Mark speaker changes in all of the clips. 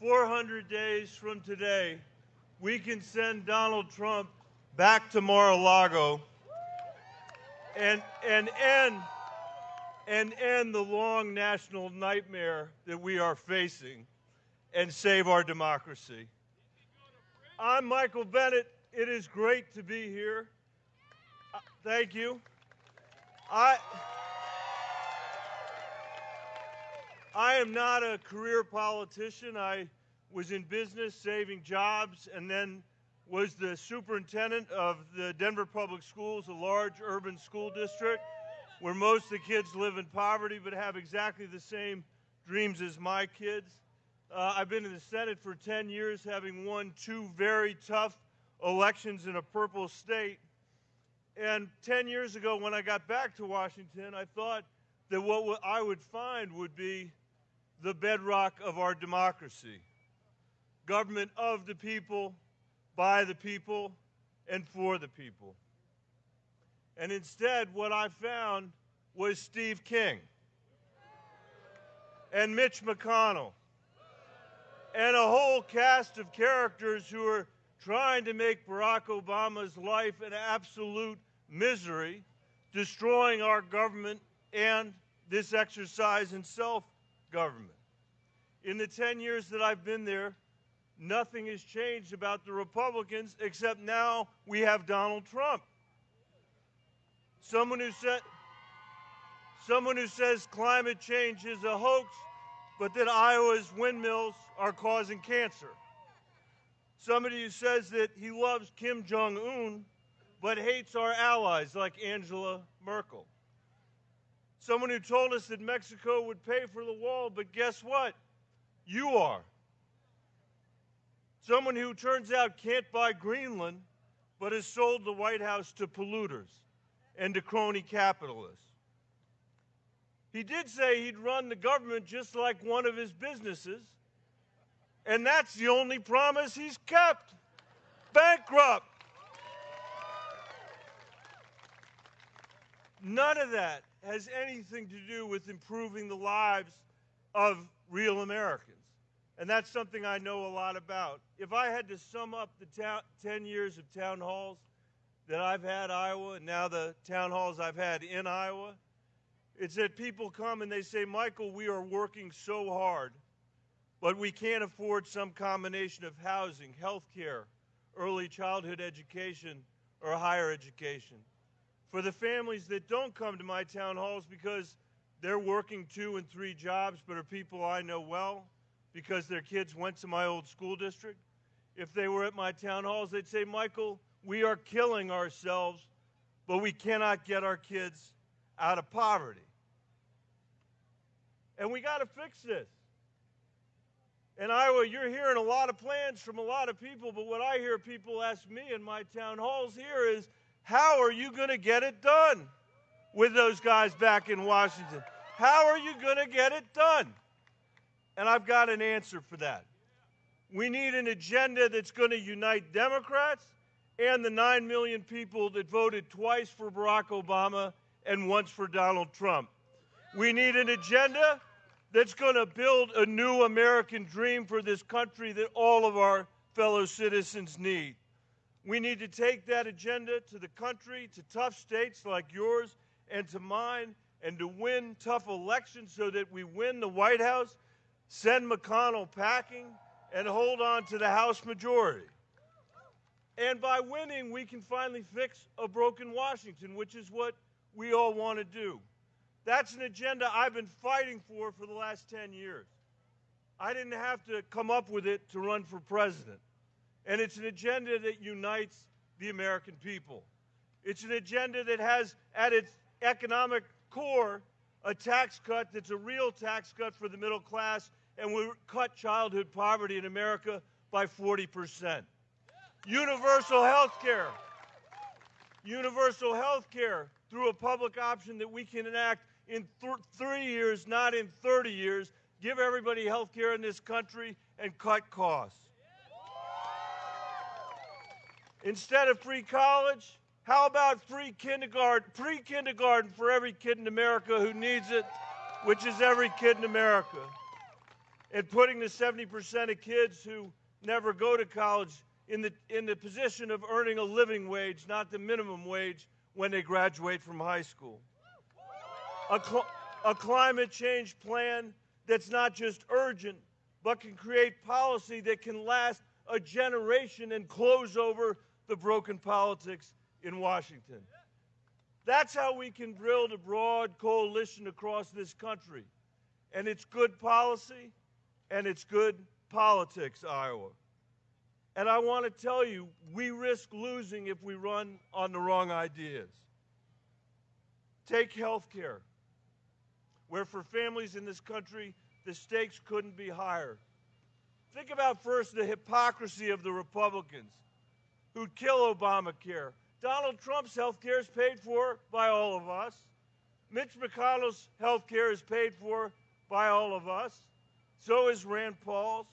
Speaker 1: 400 days from today, we can send Donald Trump back to Mar-a-Lago and, and, end, and end the long national nightmare that we are facing and save our democracy. I'm Michael Bennet. It is great to be here. Uh, thank you. I, I am not a career politician. I was in business saving jobs and then was the superintendent of the Denver Public Schools, a large urban school district where most of the kids live in poverty but have exactly the same dreams as my kids. Uh, I've been in the Senate for 10 years, having won two very tough elections in a purple state. And 10 years ago, when I got back to Washington, I thought that what I would find would be the bedrock of our democracy government of the people, by the people, and for the people. And instead, what I found was Steve King and Mitch McConnell and a whole cast of characters who are trying to make Barack Obama's life an absolute misery, destroying our government and this exercise in self government. In the 10 years that I've been there, nothing has changed about the Republicans except now we have Donald Trump. Someone who said someone who says climate change is a hoax, but that Iowa's windmills are causing cancer. Somebody who says that he loves Kim Jong Un, but hates our allies like Angela Merkel. Someone who told us that Mexico would pay for the wall, but guess what? You are. Someone who turns out can't buy Greenland, but has sold the White House to polluters and to crony capitalists. He did say he'd run the government just like one of his businesses, and that's the only promise he's kept. Bankrupt. None of that has anything to do with improving the lives of real Americans. And that's something I know a lot about. If I had to sum up the 10 years of town halls that I've had Iowa and now the town halls I've had in Iowa, it's that people come and they say, Michael, we are working so hard, but we can't afford some combination of housing, health care, early childhood education, or higher education. For the families that don't come to my town halls because they're working two and three jobs but are people I know well because their kids went to my old school district, if they were at my town halls, they'd say, Michael, we are killing ourselves, but we cannot get our kids out of poverty. And we got to fix this. In Iowa, you're hearing a lot of plans from a lot of people, but what I hear people ask me in my town halls here is, how are you going to get it done with those guys back in Washington? How are you going to get it done? And I've got an answer for that. We need an agenda that's going to unite Democrats and the 9 million people that voted twice for Barack Obama and once for Donald Trump. We need an agenda that's going to build a new American dream for this country that all of our fellow citizens need. We need to take that agenda to the country, to tough states like yours and to mine, and to win tough elections so that we win the White House, send McConnell packing, and hold on to the House majority. And by winning, we can finally fix a broken Washington, which is what we all want to do. That's an agenda I've been fighting for for the last 10 years. I didn't have to come up with it to run for president. And it's an agenda that unites the American people. It's an agenda that has at its economic core a tax cut that's a real tax cut for the middle class and will cut childhood poverty in America by 40%. Universal health care. Universal health care through a public option that we can enact in th three years, not in 30 years, give everybody health care in this country and cut costs. Instead of free college, how about free kindergarten, pre-kindergarten for every kid in America who needs it, which is every kid in America. And putting the 70% of kids who never go to college in the, in the position of earning a living wage, not the minimum wage, when they graduate from high school. A, cl- a climate change plan that's not just urgent, but can create policy that can last a generation and close over the broken politics in Washington. That's how we can build a broad coalition across this country. And it's good policy and it's good politics, Iowa. And I want to tell you, we risk losing if we run on the wrong ideas. Take health care, where for families in this country, the stakes couldn't be higher. Think about first the hypocrisy of the Republicans who'd kill Obamacare. Donald Trump's health care is paid for by all of us. Mitch McConnell's health care is paid for by all of us. So is Rand Paul's.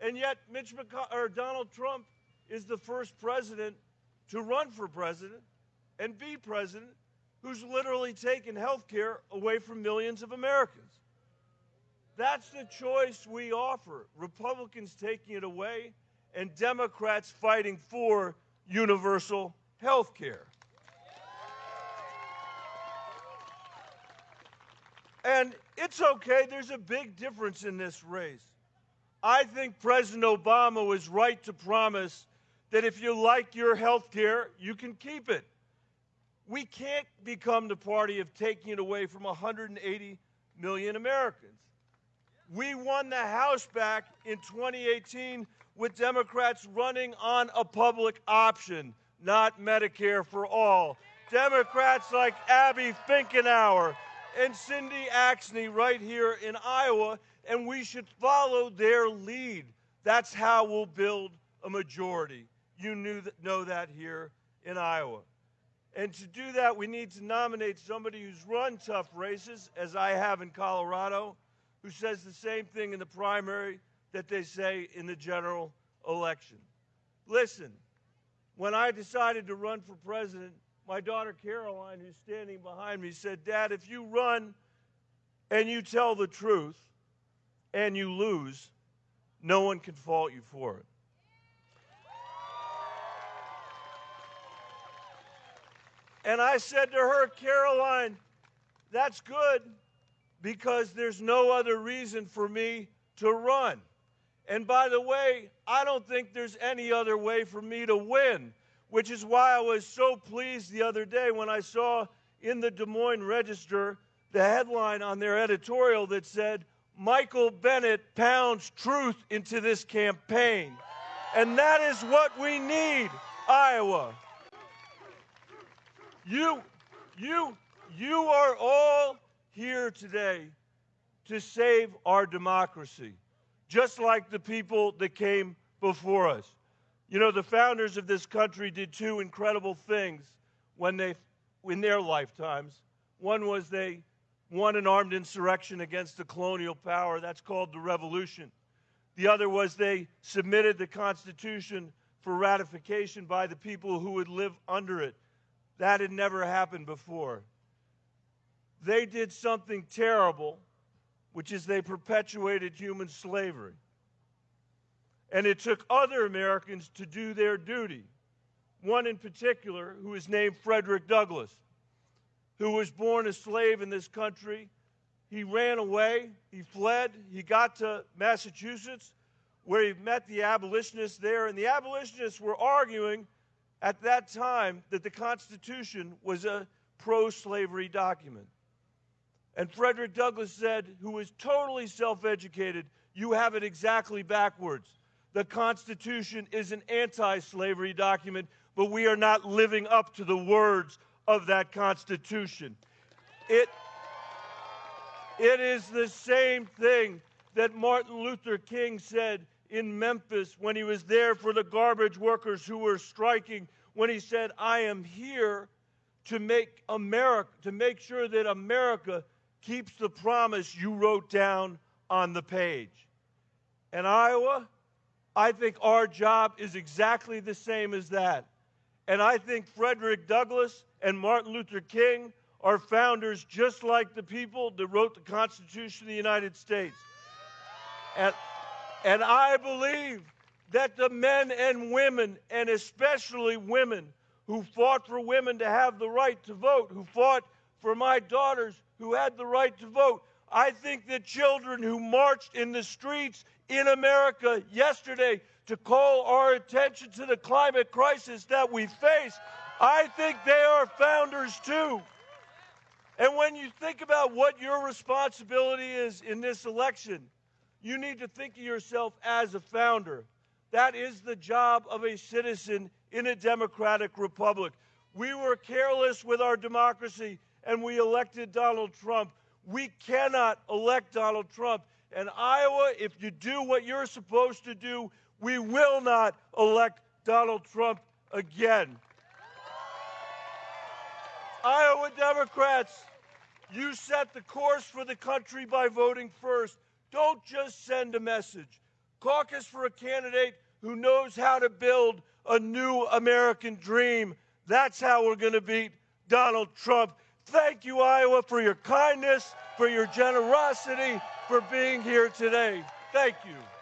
Speaker 1: And yet, Mitch or Donald Trump is the first president to run for president and be president who's literally taken health care away from millions of Americans. That's the choice we offer. Republicans taking it away and Democrats fighting for universal health care. And it's okay, there's a big difference in this race. I think President Obama was right to promise that if you like your health care, you can keep it. We can't become the party of taking it away from 180 million Americans. We won the House back in 2018 with Democrats running on a public option, not Medicare for all. Democrats like Abby Finkenauer and Cindy Axne right here in Iowa and we should follow their lead. That's how we'll build a majority. You knew that, know that here in Iowa. And to do that, we need to nominate somebody who's run tough races, as I have in Colorado, who says the same thing in the primary that they say in the general election. Listen, when I decided to run for president, my daughter Caroline, who's standing behind me, said, Dad, if you run and you tell the truth, and you lose, no one can fault you for it. And I said to her, Caroline, that's good because there's no other reason for me to run. And by the way, I don't think there's any other way for me to win, which is why I was so pleased the other day when I saw in the Des Moines Register the headline on their editorial that said, Michael Bennet pounds truth into this campaign. And that is what we need, Iowa. You, you, you are all here today to save our democracy, just like the people that came before us. You know, the founders of this country did two incredible things when they, in their lifetimes. One was they won an armed insurrection against the colonial power. That's called the revolution. The other was they submitted the Constitution for ratification by the people who would live under it. That had never happened before. They did something terrible, which is they perpetuated human slavery. And it took other Americans to do their duty. One in particular, who is named Frederick Douglass who was born a slave in this country. He ran away, he fled, he got to Massachusetts where he met the abolitionists there. And the abolitionists were arguing at that time that the Constitution was a pro slavery document. And Frederick Douglass said, who was totally self educated, you have it exactly backwards. The Constitution is an anti slavery document, but we are not living up to the words of that Constitution. It, it is the same thing that Martin Luther King said in Memphis when he was there for the garbage workers who were striking, when he said, I am here to make America, to make sure that America keeps the promise you wrote down on the page. And Iowa, I think our job is exactly the same as that. And I think Frederick Douglass and Martin Luther King are founders just like the people that wrote the Constitution of the United States. And, and I believe that the men and women, and especially women, who fought for women to have the right to vote, who fought for my daughters who had the right to vote. I think the children who marched in the streets in America yesterday to call our attention to the climate crisis that we face, I think they are founders too. And when you think about what your responsibility is in this election, you need to think of yourself as a founder. That is the job of a citizen in a democratic republic. We were careless with our democracy and we elected Donald Trump. We cannot elect Donald Trump. And Iowa, if you do what you're supposed to do, we will not elect Donald Trump again. Iowa Democrats, you set the course for the country by voting first. Don't just send a message. Caucus for a candidate who knows how to build a new American dream. That's how we're going to beat Donald Trump. Thank you, Iowa, for your kindness, for your generosity, for being here today. Thank you.